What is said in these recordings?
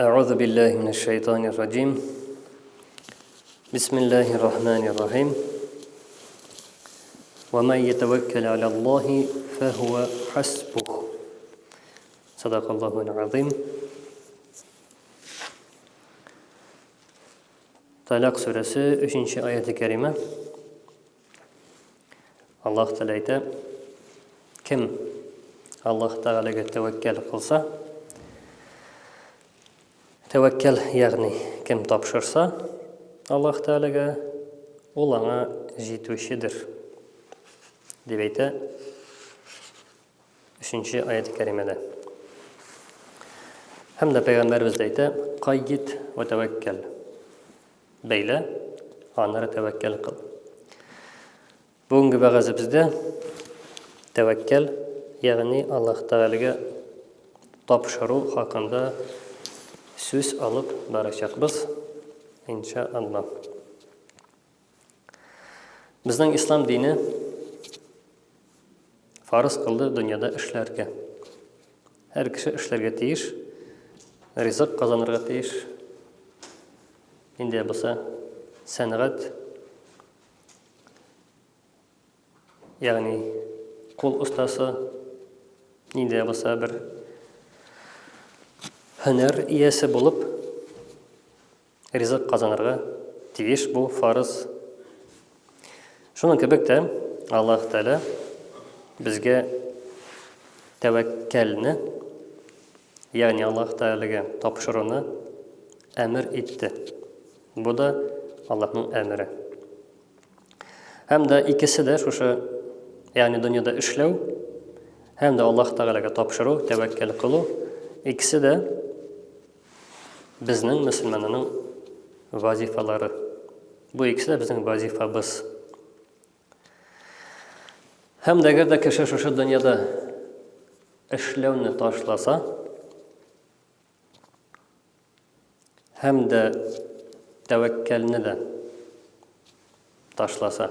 أعوذ بالله من الشيطان الرجيم بسم الله الرحمن الرحيم ومن يتوكل على الله فهو حسبه صدق الله العظيم طلاق سورة 3. ayet-i kerime Аллаһ Тәгалә әйтә, кем Аллаһ Тәгаләгә тәвәккәл кылса, тәвәккәл, ягъни кем тапшырса Аллаһ Тәгаләгә, ул аңа җитүчедер. Дип әйтә 3-нче аят кәримәдә. Һәм дә пәйгамбәрбез әйтә, кайгит ва тәвәккәл. Бәйлә, аннары тәвәккәл кыл. Бүгенге вәгазебездә тәвәккәл, ягъни Аллаһ Тәгаләгә тапшыру хакында сүз алып барачакбыз, инша Аллаһ. Безнең ислам дине Фарыз кылды дөньяда эшләргә. Һәр кеше эшләргә тиеш, ризык казанырга тиеш. Инде булса сәнгать, ягъни кул остасы, инде булса бер һөнәр иясе булып Ризык казанырга тиеш, бу фарыз. Шуның кебек тә Аллаһ Тәгалә безгә тәвәккәлне, ягъни Аллаһ Тәгаләгә тапшыруны әмер итте. Бу да Аллаһның әмере. Һәм дә икесе дә шушы, ягъни дөньяда эшләү һәм дә Аллаһ Тәгаләгә тапшыру, тәвәккәл кылу, икесе дә Безнең мөселманның вазифалары. Бу икесе дә безнең вазифабыз. Һәм дә әгәр дә кеше шушы дөньяда эшләүне ташласа, һәм дә тәвәккәлне дә ташласа,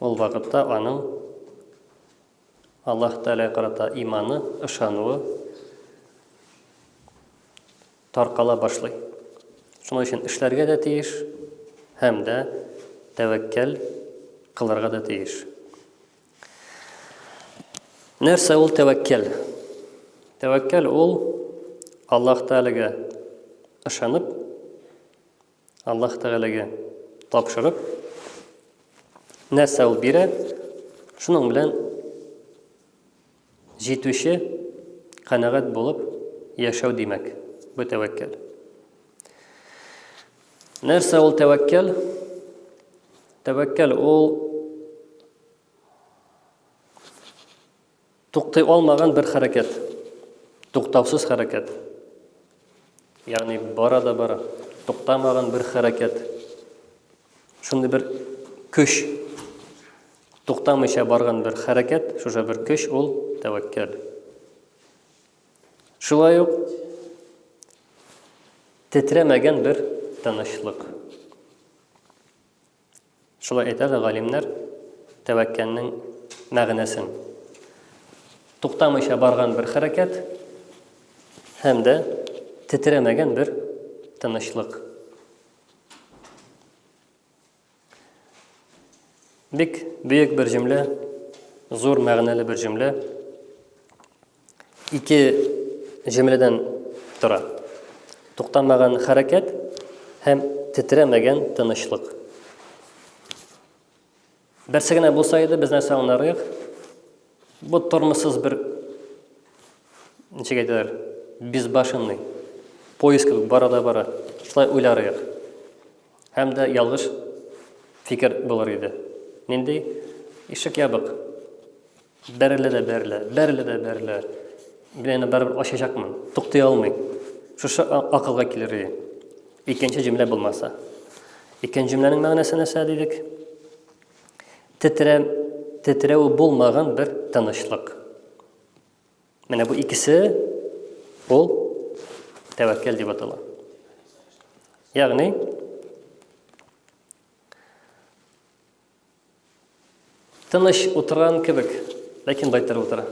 ул вакытта аның Аллаһ Тәгаләгә карата иманы, ышануы таркала башлый. Шуның өчен эшләргә дә тиеш һәм дә тәвәккәл кылырга да тиеш. Нәрсә ул тәвәккәл? Тәвәккәл ул Аллаһ Тәгаләгә ышанып, Аллаһ Тәгаләгә тапшырып, нәрсә ул бирә, шуның белән җитүче канәгать булып яшәү димәк, бу тәвәккәл. Нәрсә ул тәвәккәл? Тәвәккәл ул Туктый алмаган бер хәрәкәт. Туктаусыз хәрәкәт. Ягъни бара да бара. Туктамаган бер хәрәкәт. Шундый бер көч. Туктамыйча барган бер хәрәкәт, шуша бер көч ул тәвәккәл. Шулай ук тетрәмәгән бер тынычлык. Шулай әйтә дә галимнәр тәвәккәннең мәгънәсен. Туктамыйча барган бер хәрәкәт һәм дә тетрәмәгән бер тынычлык. Бик бөек бер җөмлә, зур мәгънәле бер җөмлә. Ике җөмләдән тора. Туктамаган хәрәкәт һәм тетрәмәгән тынычлык. Берсе генә булса иде, без нәрсә аңларыйк? Бу тормышсыз бер ничек әйтәләр, безбашенный поиск бара да бара. Шулай уйларыйк. Һәм дә ялгыш фикер булыр иде. Нинди? Ишек ябык. Бәрелә дә бәрелә, бәрелә дә бәрелә. Мин аны барыбер ачачакмын. Туктый алмыйм. Шушы акылга килер иде. Икенче җөмлә булмаса. Икенче җөмләнең мәгънәсе нәрсә дидек? Тетрә, тетрәү булмаган бер тынычлык. Менә бу икесе ул тәвәккәл дип атала. Ягъни Тыныч утырган кебек, ләкин байтыр утыра.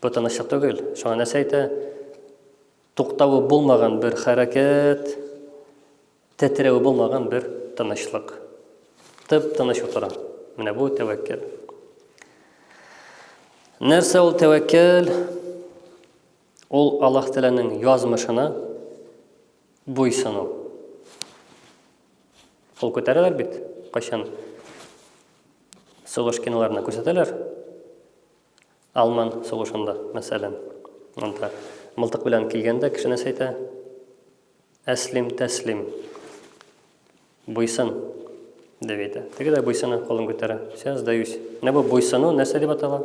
Бу тынычлык түгел. Шуңа нәрсә әйтә? Туктавы булмаган бер хәрәкәт, тетрәве булмаган бер тынычлык. Тып тыныч утыра. Менә бу тәвәккәл. Нәрсә ул тәвәккәл? Ул Аллаһ Тәгаләнең язмышына буйсыну. Кул күтәрәләр бит, кайчан сугыш киноларына күрсәтәләр. Алман сугышында, мәсәлән. Анда мылтык белән килгәндә кеше нәрсә әйтә? Әслим, тәслим. Буйсын дип әйтә. Теге дә буйсына, кулын күтәрә. Все, сдаюсь. Менә бу буйсыну нәрсә дип атала?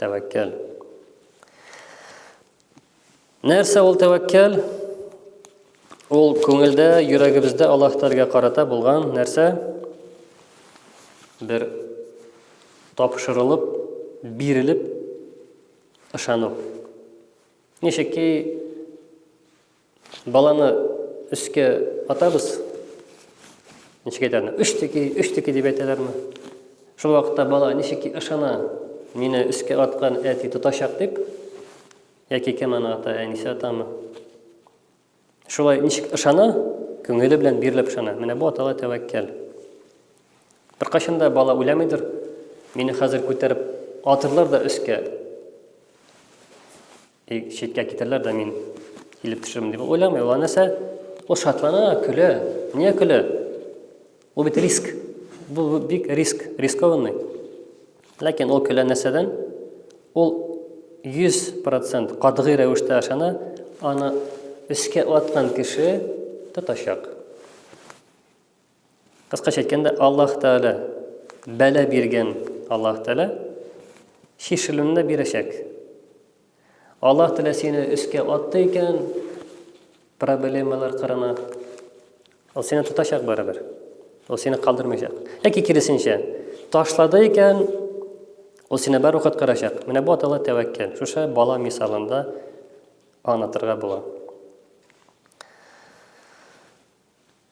Тәвәккәл. Нәрсә ул тәвәккәл? Ул күңелдә, йөрәгебездә Аллаһ Тәгаләгә карата булган нәрсә? Бер тапшырылып, бирелеп ышану. Ничек ки баланы өскә атабыз, ничек әйтәләрме? Өч теки, өч теки дип әйтәләрме? Шул вакытта бала ничек ки ышана, мине өскә аткан әти тотачак дип, Яки кем аны ата, әнисе атамы? Шулай ничек ышана, күңеле белән бирелеп ышана. Менә бу атала тәвәккәл. Беркайчан да бала уйламыйдыр, мине хәзер күтәреп атырлар да өскә, и читкә китерләр дә мин килеп төшермим дип уйламый. Ул анасы, ул шатлана, көлә. Ниә көлә? Ул бит риск. Бу бик риск, рискованный. Ләкин ул көлә нәрсәдән? Ул 100% катгый рәвештә ашана, аны өскә аткан кеше тотачак. Кыскача әйткәндә, Аллаһ Тәгалә бәлә биргән Аллаһ Тәгалә шешелүне бирәчәк. Аллаһ телә сине өскә атты икән, проблемалар кырына. Ул сине тотачак барыбер. Ул сине калдырмыйчак. Яки киресенчә, ташлады икән, ул сине бер вакыт кырачак. Менә бу атала тәвәккәл. Шушы бала мисалында аңлатырга була.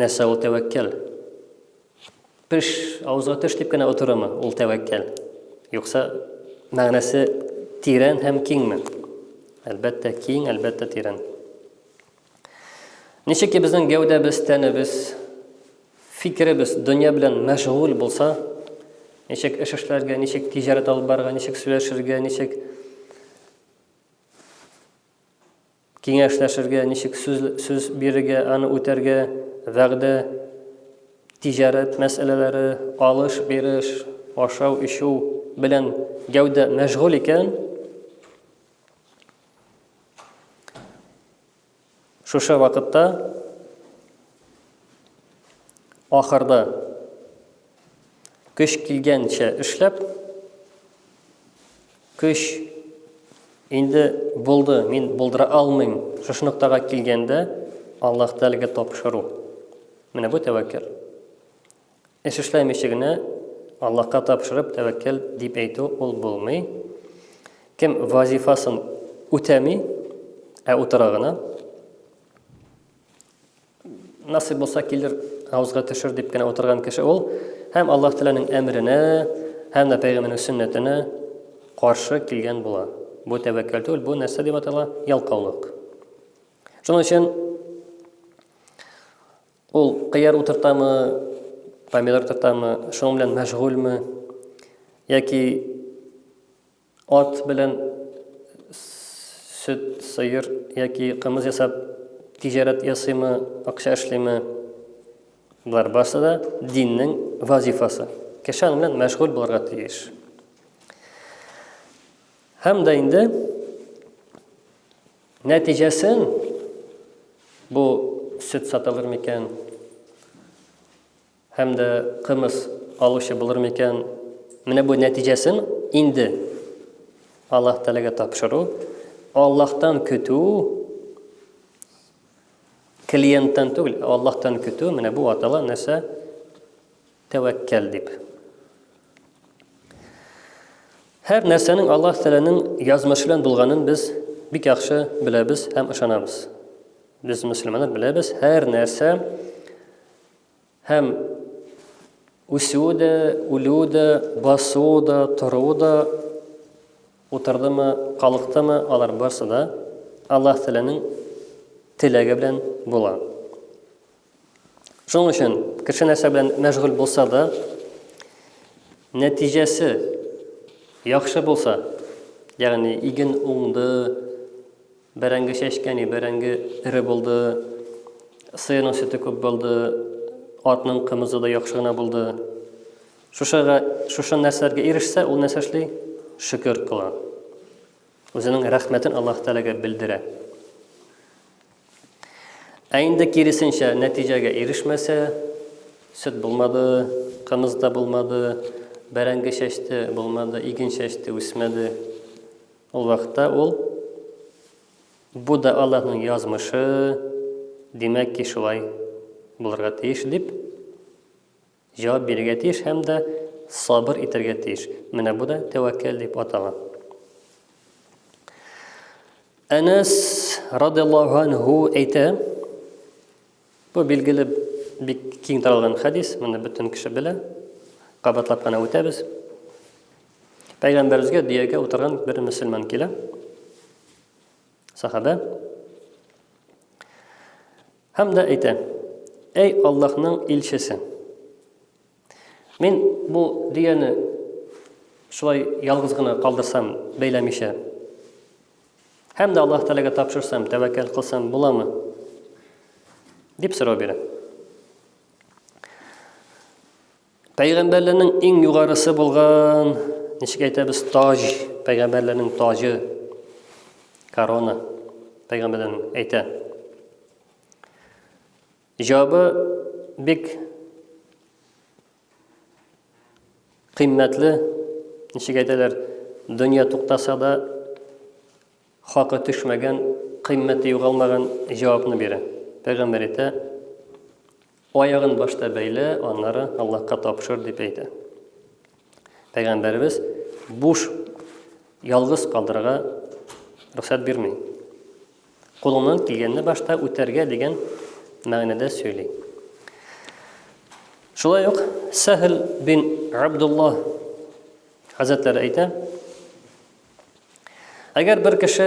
Нәрсә ул тәвәккәл? Пеш, авызга төш дип кенә утыруымы ул тәвәккәл? Юкса, мәгънәсе тирән һәм киңме? Әлбәттә, киң, әлбәттә, тирән. Ничек ки безнең гәүдәбез, тәнебез, фикеребез дөнья белән мәшгуль булса, ничек эш эшләргә, ничек тиҗарәт алып барырга, ничек сөйләшергә, ничек Киңәшләшергә, ничек сүз сүз бирергә, аны үтәргә, вәгъдә, тиҗарәт мәсьәләләре, алыш-биреш, ашау-эчү белән гәүдә мәшгуль икән, шушы вакытта ахырда көч килгәнчә эшләп, Көч, инде булды, мин булдыра алмыйм, шушы ноктага килгәндә, Аллаһта әлеге тапшыру. Менә бу тәвәккәл. Эш эшләмичә генә Аллаһка тапшырып тәвәккәл дип әйтү ул булмый. Кем вазифасын үтәми, ә утыра гына, Насыйп булса килер, авызга төшер дип кенә утырган кеше ул һәм Аллаһ Тәгаләнең әмренә, һәм дә пәйгамбәрнең сөннәтенә каршы килгән була. Бу тәвәккәл түгел, бу нәрсә дип атала? Ялкаулык. Шуның өчен ул кыяр утыртамы, помидор утыртамы, шуның белән мәшгульме, яки Ат белән сөт, сыер яки кымыз ясап тиҗарәт ясыймы, акча эшлиме, болар барсы да диннең вазифасы. Кеше аның белән мәшгуль булырга тиеш. Һәм дә инде нәтиҗәсен бу сөт сатылыр микән, Һәм дә кымыз алучы булыр микән? Менә бу нәтиҗәсен инде Аллаһ Тәгаләгә тапшыру, Аллаһтан көтү, клиенттан түгел, Аллаһтан көтү, менә бу атала нәрсә? Тәвәккәл дип. Һәр нәрсәнең Аллаһ Тәгаләнең язмышы белән булганын без бик яхшы беләбез һәм ышанабыз. Без мөселманнар беләбез, һәр нәрсә Һәм үсүе дә, үлүе дә, басуы да, торуы да, утырдымы, калыктымы, алар барсы да Аллаһ Тәгаләнең теләге белән була. Шуның өчен кеше нәрсә белән мәшгуль булса да, нәтиҗәсе яхшы булса, ягъни иген уңды, Бәрәңге чәчкәне, бәрәңге эре булды, сыерның сөте күп булды, атның кымызы да яхшы гына булды. Шушыга, шушы нәрсәләргә ирешсә, ул нәрсә эшли? Шөкер кыла. Үзенең рәхмәтен Аллаһ Тәгаләгә белдерә. Ә инде киресенчә нәтиҗәгә ирешмәсә, сөт булмады, кымыз да булмады, бәрәңге чәчте, булмады, иген чәчте, үсмәде. Ул вакытта ул, Бу да Аллаһның язмышы, димәк ки, шулай булырга тиеш, дип җавап бирергә тиеш һәм дә сабыр итәргә тиеш. Менә бу да тәвәккәл дип атала. Әнәс радиллаһу әйтә, Бу билгеле бик киң таралган хәдис, моны бөтен кеше белә. Кабатлап кына үтәбез. Пәйгамбәребезгә дөягә утырган бер мөселман килә. Сахабә. Һәм дә әйтә: "Әй Аллаһның илчесе!" Мин бу дөяне шулай ялгыз гына калдырсам, бәйләмичә. Һәм дә Аллаһ Тәгаләгә тапшырсам, тәвәккәл кылсам буламы? дип сорау бирә. Пәйгамбәрләрнең иң югарысы булган, ничек әйтәбез, таж, пәйгамбәрләрнең тажы, корона, пәйгамбәрләрнең әйтә. Җавабы бик кыйммәтле, ничек әйтәләр, дөнья туктаса да хакы төшмәгән, кыйммәте югалмаган җавапны бирә. Пәйгамбәр әйтә, аягын башта бәйле, аннары Аллаһка тапшыр дип әйтә. Пәйгамбәребез буш ялгыз калдырырга рөхсәт бирми. Кулыңнан килгәнне башта үтәргә дигән мәгънәдә сөйли. Шулай ук Сәһл бин Абдулла хәзрәтләре әйтә, Әгәр бер кеше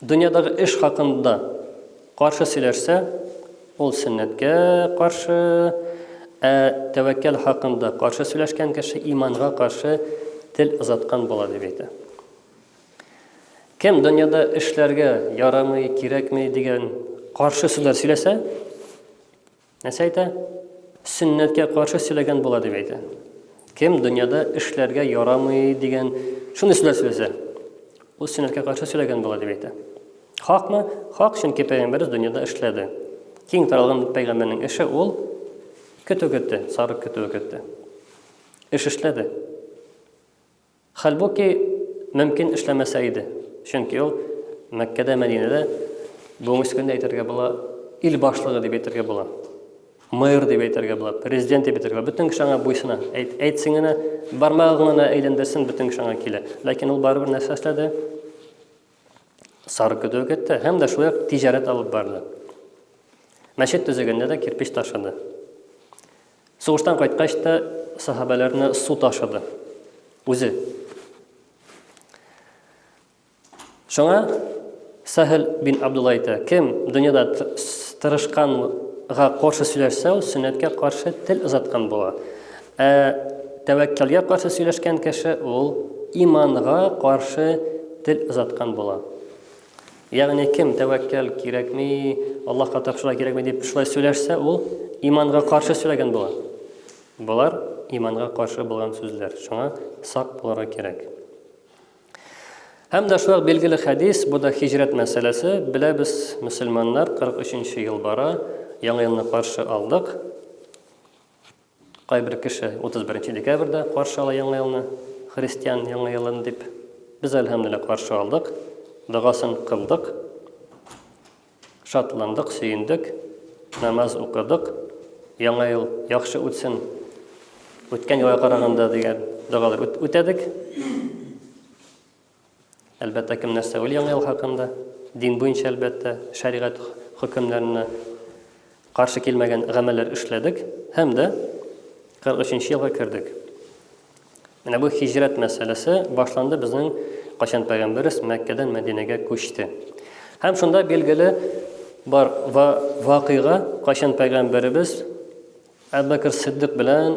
дөньядагы эш хакында каршы сөйләшсә, ул сөннәткә каршы, ә тәвәккәл хакында каршы сөйләшкән кеше иманга каршы тел озаткан була дип әйтә. Кем дөньяда эшләргә ярамый, кирәкми дигән каршы сүзләр сөйләсә, нәрсә әйтә? Сөннәткә каршы сөйләгән була дип әйтә. Кем дөньяда эшләргә ярамый дигән шундый сүзләр сөйләсә, ул сөннәткә каршы сөйләгән була дип әйтә. Хакмы? Хак, чөнки пәйгамбәрбез дөньяда эшләде. Киң таралган пәйгамбәрнең эше ул көтү көтте, сарык көтүе көтте. Эш эшләде. Хәлбуки, мөмкин эшләмәсә иде. Чөнки ул Мәккәдә, Мәдинәдә, бүгенге көндә әйтергә була, ил башлыгы дип әйтергә була. Мэр дип әйтергә була, президент дип әйтергә була. Бөтен кеше аңа буйсына. Әйт, әйтсен генә, бармагын гына әйләндерсен, бөтен кеше аңа килә. Ләкин ул барыбер нәрсә эшләде? Сары көтү көтте һәм дә шулай ук тиҗарәт алып барды. Мәчет төзегәндә дә кирпич ташыды. Сугыштан кайткач та сахабәләрне су ташыды үзе. Шуңа Сәһел бин Абдулла әйтә, кем дөньяда тырышканга каршы сөйләшсә, ул сөннәткә каршы тел озаткан була. Ә тәвәккәлгә каршы сөйләшкән кеше ул иманга каршы тел озаткан була. Ягъни кем тәвәккәл кирәкми, Аллаһка тапшырырга кирәкми дип шулай сөйләшсә, ул иманга каршы сөйләгән була. Болар иманга каршы булган сүзләр. Шуңа сак булырга кирәк. Һәм дә шулай билгеле хәдис, бу да хиҗрәт мәсьәләсе. Беләбез, мөселманнар 43 нче ел бара, яңа елны каршы алдык. Кайбер кеше 31 нче декабрьдә каршы ала Яңа елны, христиан Яңа елын дип. Без, әлһәмдүлилләһ, каршы алдык, догасын кылдык, шатландык, сөендек, намаз укыдык, Яңа ел яхшы үтсен, үткән елга караганда дигән догалар үтәдек. Әлбәттә, кем нәрсә уйлый Яңа ел хакында. Дин буенча, әлбәттә, шәригать хөкемнәренә каршы килмәгән гамәлләр эшләдек һәм дә 43 нче елга кердек. Менә бу хиҗрәт мәсьәләсе башланды безнең кайчан пәйгамбәребез Мәккәдән Мәдинәгә күчте. Һәм шунда билгеле бар ва вакыйга, кайчан пәйгамбәребез Әбү Бәкер Сиддык белән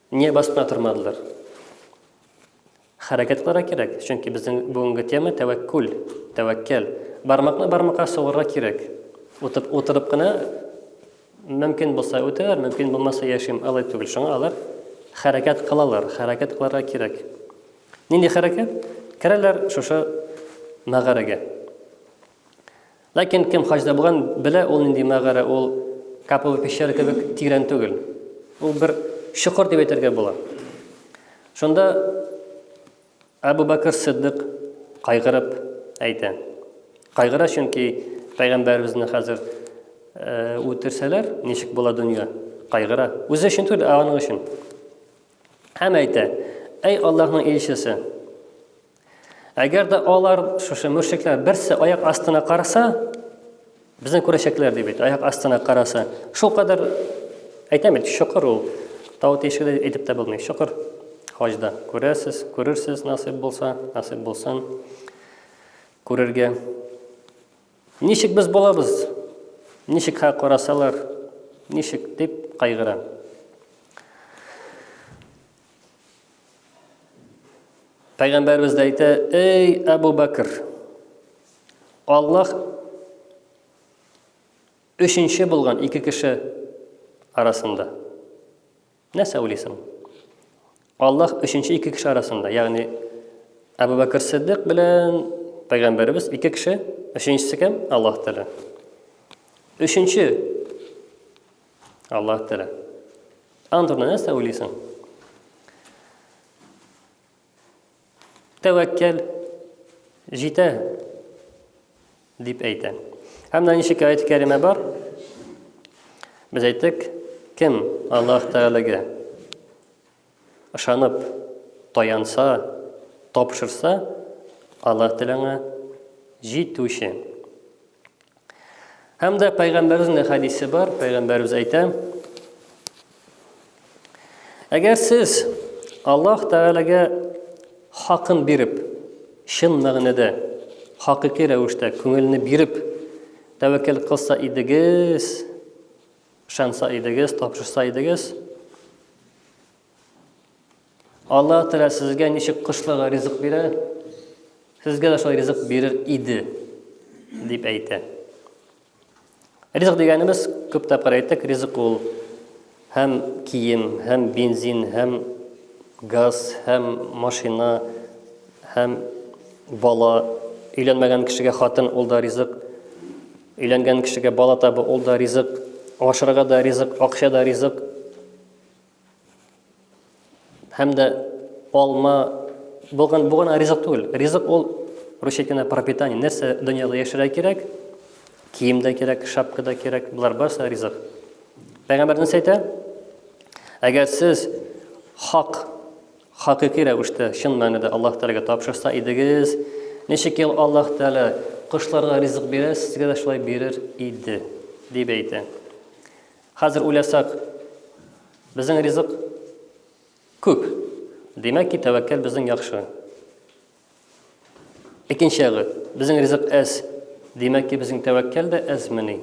Ния басына тормадылар? Хәрәкәт кылара кирәк, чөнки безнең бүгенге тема тәвәккүл, тәвәккәл. Бармакны бармакка сугырга кирәк. Утып, утырып кына мөмкин булса үтәләр, мөмкин булмаса яшим алай түгел. Шуңа алар хәрәкәт кылалар, хәрәкәт кыларга кирәк. Нинди хәрәкәт? Керәләр шушы мәгарәгә. Ләкин кем хаҗда булган, белә, ул нинди мәгарә, ул Каповый пещера кебек тирән түгел. Ул бер чокыр дип әйтергә була. Шунда Әбу Бәкер Сиддык кайгырып әйтә. Кайгыра, чөнки пәйгамбәребезне хәзер э, үтерсәләр, ничек була дөнья? Кайгыра. Үзе өчен түгел, ә аның өчен. Һәм әйтә: "Әй Аллаһның илчесе, Әгәр дә алар шушы мөршекләр берсе аяк астына караса, безне күрәчәкләр дип әйтә. Аяк астына караса, шул кадәр әйтәм бит, шөкер ул. Тау тишегедә әйтеп тә булмый. Шөкер. Хаҗда күрәсез, күрерсез насыйп булса, насыйп булсын. Күрергә. Ничек без булабыз? Ничек ха карасалар? Ничек дип кайгыра. Пәйгамбәрбез дә әйтә, "Эй Абу Бәкр, Аллаһ өченче булган ике кеше арасында. Нәрсә уйлыйсың? Аллаһ өченче ике кеше арасында, ягъни Абу Бәкр Сиддик белән пәйгамбәрбез ике кеше, өченчесе кем? Аллаһ Тәгалә. Өченче Аллаһ Тәлә. Аның турында нәрсә уйлыйсың? Тәвәккәл җитә дип әйтә. Һәм менә ничек аят кәриме бар? Без әйттек, кем Аллаһ Тәгаләгә Ышанып, таянса, тапшырса, Аллаһ Тәгалә аңа җитүче. Һәм дә Пәйгамбәребезнең дә хәдисе бар, Пәйгамбәребез әйтә, Әгәр сез Аллаһ Тәгаләгә хакын биреп, чын мәгънәдә, хакыйкый рәвештә күңелне биреп тәвәккәл кылса идегез, Ышанса идегез, тапшырса идегез. Алла Тәгалә сезгә ничек кошларга ризык бирә, сезгә дә шулай ризык бирер иде, дип әйтә. Ризык дигәнебез, күп тапкыр әйттек, ризык ул һәм кием, һәм бензин, һәм газ, һәм машина, һәм бала, өйләнмәгән кешегә хатын, ул да ризык. Өйләнгән кешегә бала табу ул да ризык, ашарга да ризык, акча да ризык. Һәм дә алма булган бу гына ризык түгел. Ризык ул русча әйткәндә пропитание. Нәрсә дөньяда яшәргә кирәк? Кием дә кирәк, шапка да кирәк. Болар барысы ризык. Пәйгамбәр нәрсә әйтә? Әгәр сез хак Хакыйкый рәвештә, чын мәнедә Аллаһ Тәгаләгә тапшырса идегез, ничек ел Аллаһ Тәгалә кошларга ризык бирә, сезгә дә шулай бирер иде, дип әйтә. Хәзер уйласак, безнең ризык күп, димәк ки, тәвәккәл безнең яхшы. Икенче ягы, безнең ризык әз. Димәк ки, безнең тәвәккәл дә әзмени?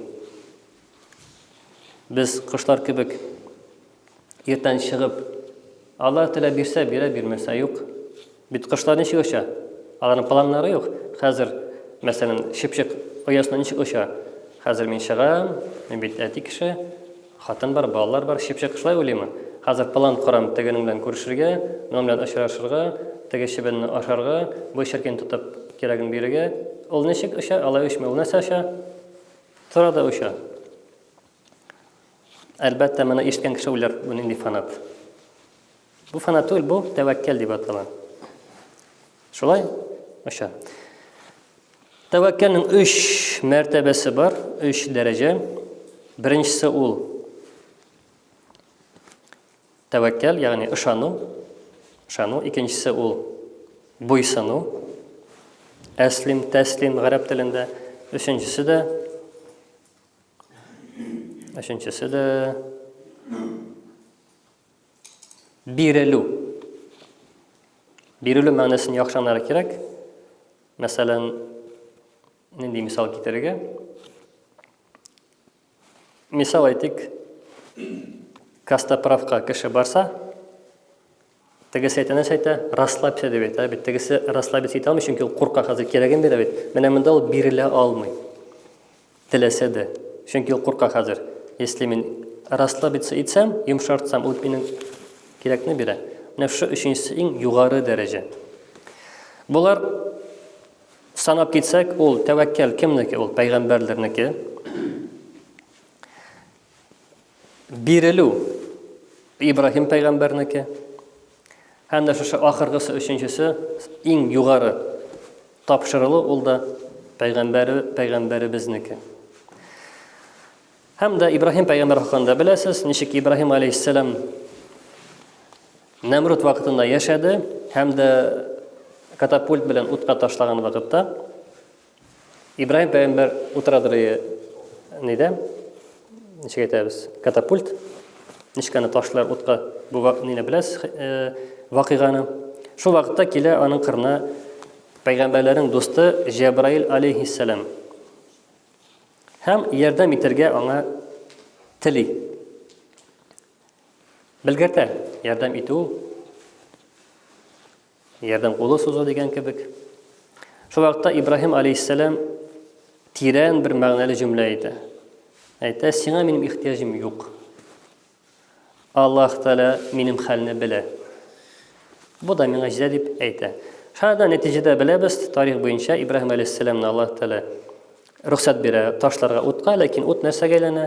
Без кошлар кебек иртән чыгып, Алла теләп бирсә, бирә, бирмәсә юк. Бит кошлар ничек оча? Аларның планнары юк. Хәзер, мәсәлән, чыпчык оясына ничек оча? Хәзер мин чыгам, мин бит әти кеше. Хатын бар, балалар бар, чыпчык шулай уйлыймы? Хәзер план корам тегенең белән күрешергә, моның белән очрашырга, теге чебенне ашарга, бу черкине тотып кирәген бирергә. Ул ничек оча, алай очмый, ул нәрсә оча? Тора да оча. Әлбәттә, моны ишеткән кеше уйлар, бу нинди фанат. Бу фана түгел, бу тәвәккәл дип атала. Шулай оча. Тәвәккәлнең өч мәртәбәсе бар, өч дәрәҗә. Беренчесе ул тәвәккәл, ягъни ышану. Ышану. Икенчесе ул буйсыну. Әслим, тәслим гарәп телендә. Өченчесе дә Өченчесе дә Бирелү. Бирелү мәгънәсен яхшы аңларга кирәк. Мәсәлән, нинди мисал китерергә? Мисал әйтик, Костоправка кеше барса, тегесе әйтә нәрсә әйтә? Расслабься дип әйтә бит. Тегесе расслабиться итә алмый, чөнки ул курка хәзер кирәген бирә бит. Менә монда ул бирелә алмый. Теләсә дә. Чөнки ул курка хәзер. Если мин расслабиться итсәм, йомшартсам, ул минем кирәкне бирә. Менә шушы өченчесе иң югары дәрәҗә. Болар санап китсәк, ул тәвәккәл кемнеке? Ул пәйгамбәрләрнеке. Бирелү Ибраһим пәйгамбәрнеке. Һәм дә шушы ахыргысы өченчесе иң югары тапшырылу ул да пәйгамбәре пәйгамбәребезнеке. Һәм дә Ибраһим пәйгамбәр хакында беләсез, ничек Ибраһим алейһиссалам Нәмрут вакытында яшәде һәм дә катапульт белән утка ташлаган вакытта Ибраһим пәйгамбәр утырадыр нидә? Ничек әйтәбез? Катапульт. Ничек аны ташлар утка? Бу ниле беләс э, вакыйганы. Шул вакытта килә аның кырына пәйгамбәрләрнең дусты Җәбраил алейхиссалам. Һәм ярдәм итәргә аңа тели. Белгертә ярдәм итү Ярдәм кулы сузу дигән кебек. Шул вакытта Ибраһим алейһиссәлам тирән бер мәгънәле җөмлә әйтә. Әйтә, сиңа минем ихтиҗим юк. Аллаһ Тәгалә минем хәлне белә. Бу да миңа җитә дип әйтә. Шәһәдә нәтиҗәдә беләбез, тарих буенча Ибраһим алейһиссәламны Аллаһ Тәгалә рөхсәт бирә ташларга утка, ләкин ут нәрсәгә әйләнә?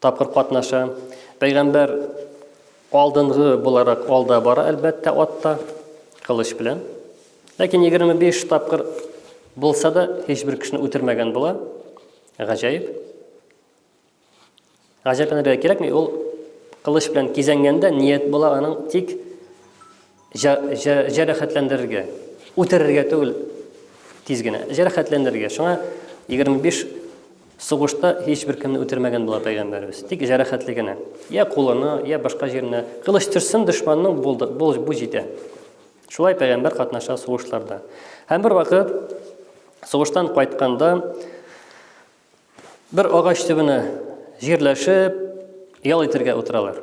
Тапкыр катнаша. Пәйгамбәр алдынгы буларак алда бара, әлбәттә, атта, кылыч белән. Ләкин 25 тапкыр булса да, һичбер кешене үтермәгән була. Гаҗәеп. Гаҗәпләнергә кирәкми, ул кылыч белән кизәнгәндә ният була аның тик Җә, җә, җәрәхәтләндерергә. Үтерергә түгел, тиз генә. Җәрәхәтләндерергә. Шуңа 25 сугышта һичбер кемне үтермәгән була пәйгамбәребез. Тик җәрәхәтле генә. Я кулына, я башка җиренә. Кылыч төрсен дошманның булды, бу, бу җитә. Шулай пәйгамбәр катнаша сугышларда. Һәм бер вакыт сугыштан кайтканда бер агач төбенә җирләшеп ял итәргә утыралар.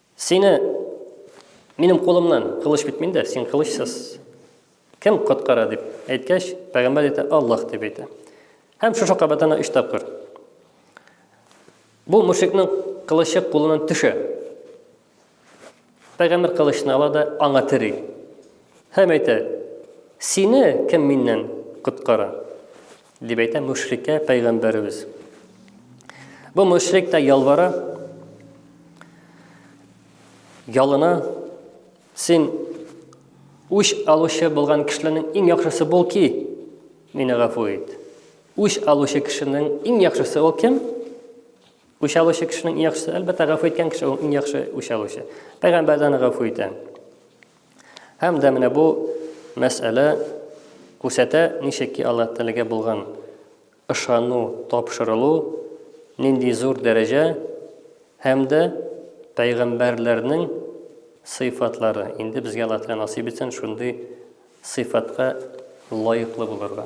Сине минем кулымнан кылыч бит миндә, син кылычсыз. Кем коткара дип әйткәч, пәгамбәр әйтә, Аллаһ дип әйтә. Һәм шушы кабатына өч тапкыр. Бу мушрикның кылычы кулынан төшә. Пәгамбәр кылычны ала да аңа тери. Һәм әйтә, Сине кем миннән коткара? Дип әйтә мөшриккә пәйгамбәребез. Бу мөшрик тә ялвара, ялына, син үч алучы булган кешеләрнең иң яхшысы бул ки, мине гафу ит. Үч алучы кешенең иң яхшысы ул кем? Үч алучы кешенең иң яхшысы, әлбәттә, гафу иткән кеше ул иң яхшы үч алучы. Пәйгамбәрдән гафу итә. Һәм дә менә бу мәсьәлә күрсәтә, ничек ки Аллаһ Тәгаләгә булган ышану, тапшырылу, нинди зур дәрәҗә һәм дә пәйгамбәрләрнең сыйфатлары. Инде безгә Аллаһ Тәгалә насыйп итсен шундый сыйфатка лаеклы булырга.